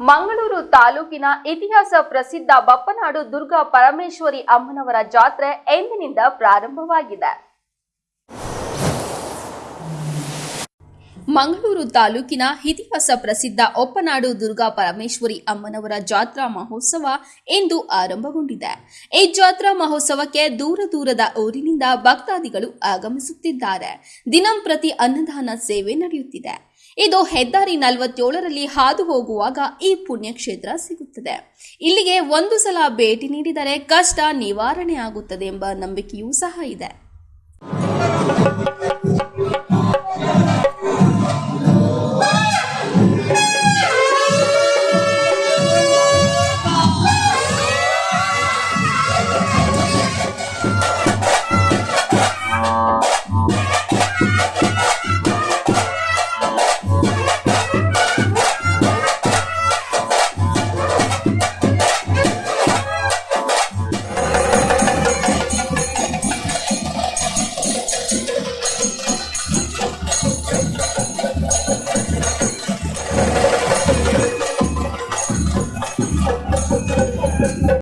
ಮಂಗಳೂರು ತಾಲೂಕಿನ ಇತಿಹಾಸ ಪ್ರಸಿದ್ಧ ಬಪ್ಪನಾಡು ದುರ್ಗಾ ಪರಮೇಶ್ವರಿ ಅಮ್ಮನವರ ಜಾತ್ರೆ ಎಂದಿನಿಂದ ಪ್ರಾರಂಭವಾಗಿದೆ. ಮಂಗಳೂರು ತಾಲೂಕಿನ ಇತಿಹಾಸ ಪ್ರಸಿದ್ಧ ಒಪ್ಪನಾಡು ದುರ್ಗಾ ಪರಮೇಶ್ವರಿ ಅಮ್ಮನವರ ಜಾತ್ರಾ ಮಹೋತ್ಸವ ಇಂದು ಆರಂಭಗೊಂಡಿದೆ. ಈ ಜಾತ್ರಾ ಮಹೋತ್ಸವಕ್ಕೆ ದೂರ ದೂರದ ಊರಿನಿಂದ ಭಕ್ತಾದಿಗಳು ಆಗಮಿಸುತ್ತಿದ್ದಾರೆ. ದಿನಂಪ್ರತಿ ಅನ್ನದಾನ ಸೇವೆ ನಡೆಯುತ್ತಿದೆ. ಇದು ಹೆದ್ದಾರಿ ನಲವತ್ತೇಳರಲ್ಲಿ ಹಾದು ಹೋಗುವಾಗ ಈ ಪುಣ್ಯಕ್ಷೇತ್ರ ಸಿಗುತ್ತದೆ. ಇಲ್ಲಿಗೆ ಒಂದು ಸಲ ಭೇಟಿ ನೀಡಿದರೆ ಕಷ್ಟ ನಿವಾರಣೆ ಆಗುತ್ತದೆ ಎಂಬ ನಂಬಿಕೆಯೂ ಸಹ ಇದೆ.